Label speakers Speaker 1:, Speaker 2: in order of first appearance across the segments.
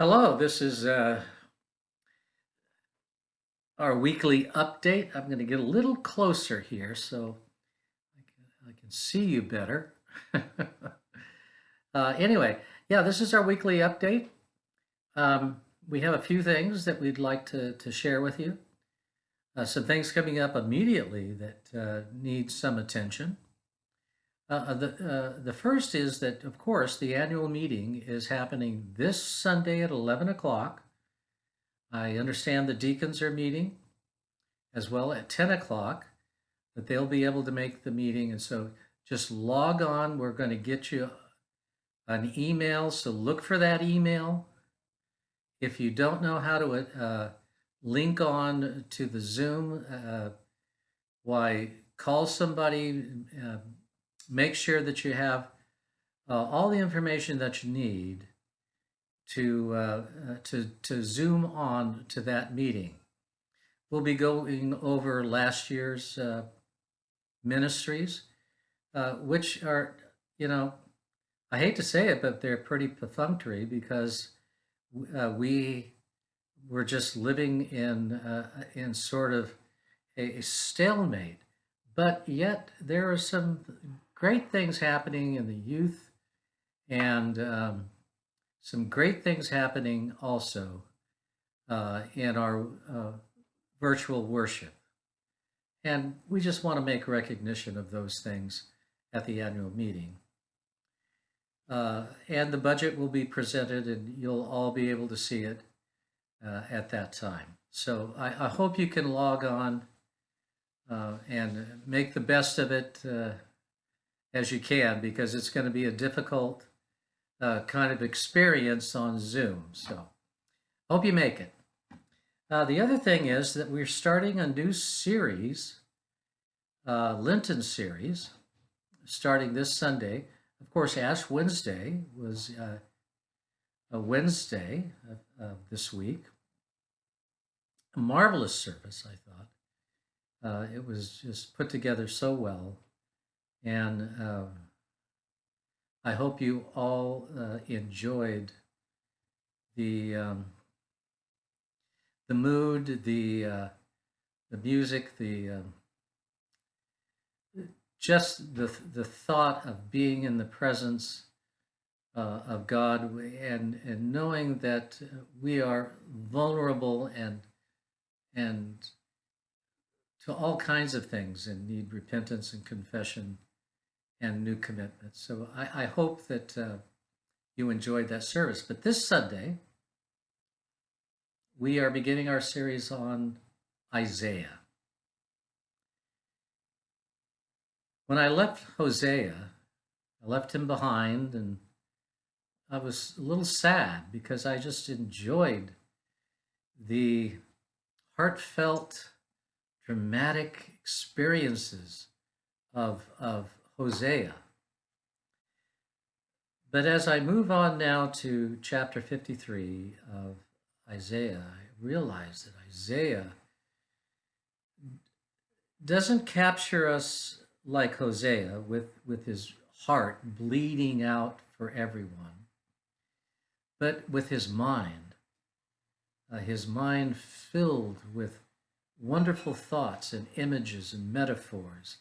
Speaker 1: Hello, this is uh, our weekly update. I'm going to get a little closer here so I can, I can see you better. uh, anyway, yeah, this is our weekly update. Um, we have a few things that we'd like to, to share with you. Uh, some things coming up immediately that uh, need some attention. Uh, uh, the, uh, the first is that, of course, the annual meeting is happening this Sunday at 11 o'clock. I understand the deacons are meeting as well at 10 o'clock, that they'll be able to make the meeting. And so just log on. We're going to get you an email. So look for that email. If you don't know how to uh, link on to the Zoom, uh, why call somebody, uh, make sure that you have uh, all the information that you need to, uh, uh, to, to zoom on to that meeting. We'll be going over last year's uh, ministries, uh, which are, you know, I hate to say it, but they're pretty perfunctory because uh, we were just living in, in sort of a stalemate. But yet there are some great things happening in the youth and um, some great things happening also uh, in our uh, virtual worship. And we just want to make recognition of those things at the annual meeting. Uh, and the budget will be presented and you'll all be able to see it uh, at that time. So I, I, hope you can log on uh, and make the best of it uh, as you can because it's going to be a difficult uh, kind of experience on Zoom. So hope you make it. Uh, the other thing is that we're starting a new series, uh, Lenten series, starting this Sunday. Of course, Ash Wednesday was uh, a Wednesday of, this week. A marvelous service, I thought. Uh, it was just put together so well. And uh, I hope you all uh, enjoyed the um, the mood, the uh, the music, the um, just the the thought of being in the presence uh, of God and and knowing that we are vulnerable and and to all kinds of things and need repentance and confession and new commitments. So I, I hope that uh, you enjoyed that service. But this Sunday, we are beginning our series on Isaiah. When I left Hosea, I left him behind and I was a little sad because I just enjoyed the heartfelt, dramatic experiences of, of Hosea. But as I move on now to chapter 53 of Isaiah, I realize that Isaiah doesn't capture us like Hosea with, with his heart bleeding out for everyone, but with his mind, uh, his mind filled with wonderful thoughts and images and metaphors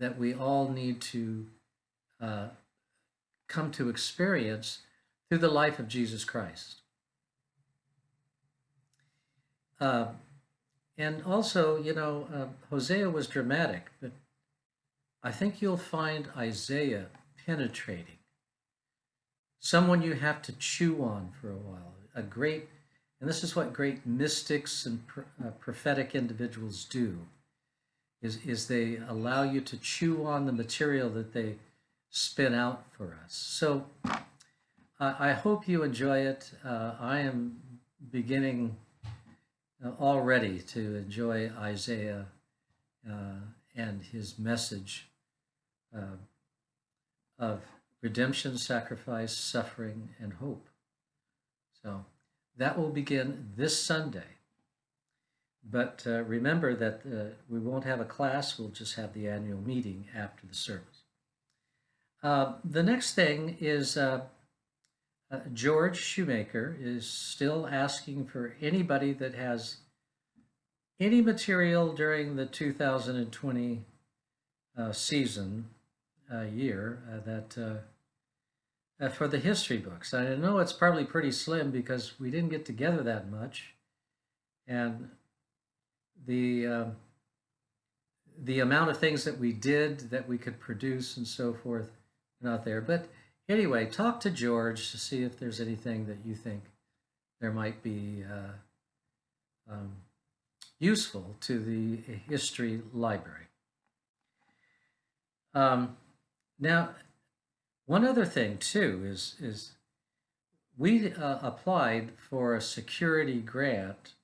Speaker 1: that we all need to uh, come to experience through the life of Jesus Christ. Uh, and also, you know, uh, Hosea was dramatic, but I think you'll find Isaiah penetrating. Someone you have to chew on for a while. A great, and this is what great mystics and uh, prophetic individuals do is, is they allow you to chew on the material that they spin out for us. So I hope you enjoy it. Uh, I am beginning uh, already to enjoy Isaiah uh, and his message uh, of redemption, sacrifice, suffering, and hope. So that will begin this Sunday. But uh, remember that uh, we won't have a class, we'll just have the annual meeting after the service. Uh, the next thing is uh, uh, George Shoemaker is still asking for anybody that has any material during the 2020 uh, season year that for the history books. I know it's probably pretty slim because we didn't get together that much, and the um, the amount of things that we did that we could produce and so forth not there. But anyway, talk to George to see if there's anything that you think there might be uh, um, useful to the history library. Um, now, one other thing too is is we uh, applied for a security grant.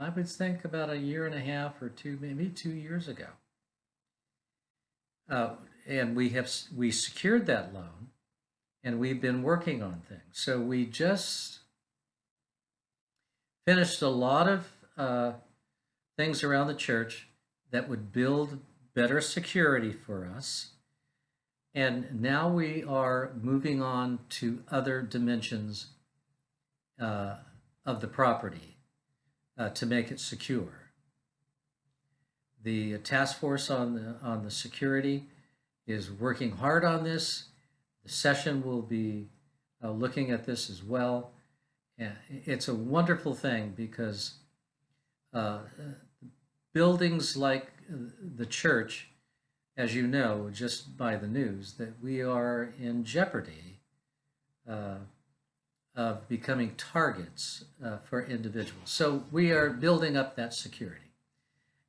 Speaker 1: I would think about a year and a half or two, maybe two years ago. Uh, and we have we secured that loan, and we've been working on things. So we just finished a lot of uh, things around the church that would build better security for us and now we are moving on to other dimensions uh, of the property uh, to make it secure. The task force on the, on the security is working hard on this. The session will be uh, looking at this as well. And it's a wonderful thing because uh, buildings like the church as you know, just by the news, that we are in jeopardy uh, of becoming targets uh, for individuals. So we are building up that security.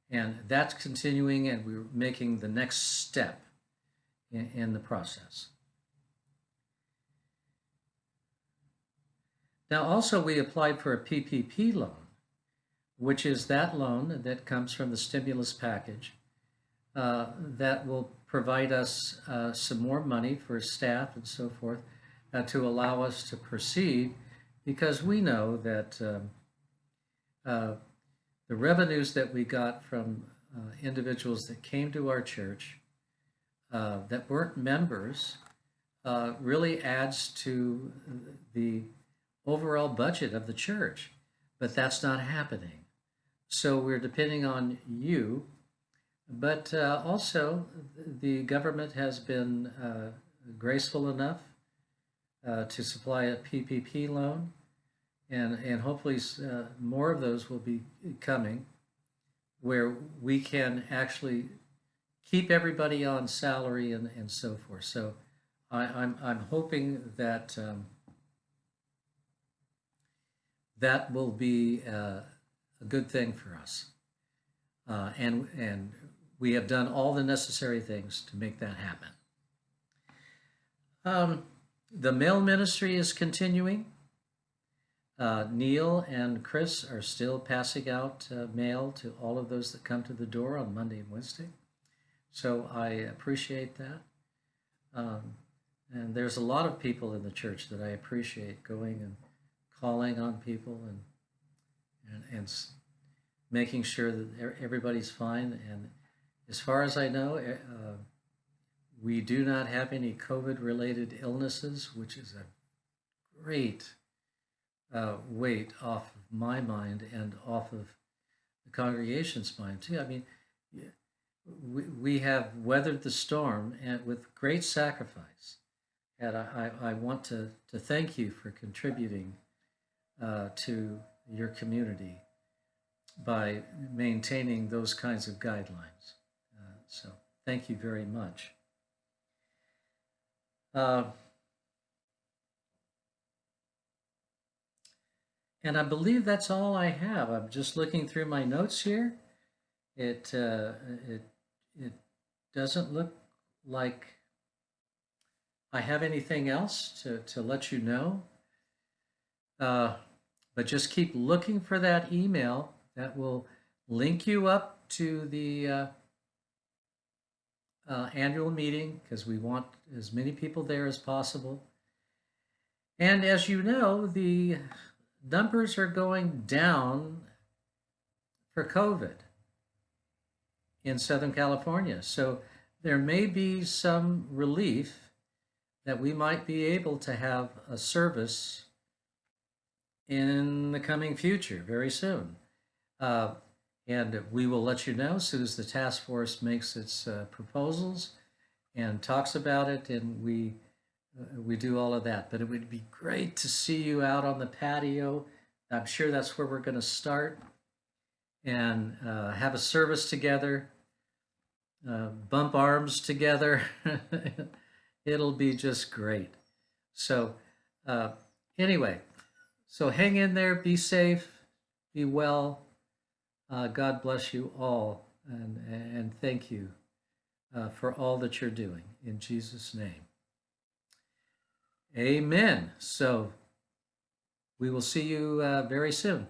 Speaker 1: And that's continuing, and we're making the next step in, in the process. Now, also, we applied for a PPP loan, which is that loan that comes from the stimulus package uh, that will provide us uh, some more money for staff and so forth uh, to allow us to proceed because we know that um, uh, the revenues that we got from uh, individuals that came to our church that weren't members really adds to the overall budget of the church, but that's not happening. So we're depending on you but uh, also, the government has been uh, graceful enough uh, to supply a PPP loan, and, and hopefully uh, more of those will be coming, where we can actually keep everybody on salary and, and so forth. So I, am I'm, I'm hoping that um, that will be uh, a good thing for us. Uh, and and we have done all the necessary things to make that happen. Um, the mail ministry is continuing. Uh, Neil and Chris are still passing out uh, mail to all of those that come to the door on Monday and Wednesday. So I appreciate that. Um, and there's a lot of people in the church that I appreciate going and calling on people and, and, and making sure that everybody's fine and as far as I know, uh, we do not have any COVID-related illnesses, which is a great uh, weight off of my mind and off of the congregation's mind too. I mean, we, we have weathered the storm and with great sacrifice. And I, I want to, to thank you for contributing uh, to your community by maintaining those kinds of guidelines. So thank you very much. Uh, and I believe that's all I have. I'm just looking through my notes here. It, uh, it, it doesn't look like I have anything else to, to let you know. Uh, but just keep looking for that email that will link you up to the uh, annual meeting because we want as many people there as possible. And as you know, the numbers are going down for COVID in Southern California. So there may be some relief that we might be able to have a service in the coming future, very soon. Uh, and we will let you know as soon as the task force makes its uh, proposals and talks about it, and we uh, we do all of that. But it would be great to see you out on the patio. I'm sure that's where we're going to start and uh, have a service together, uh, bump arms together. It'll be just great. So, uh, anyway, so hang in there, be safe, be well. Uh, God bless you all, and, and thank you uh, for all that you're doing. In Jesus' name. Amen. So, we will see you uh, very soon.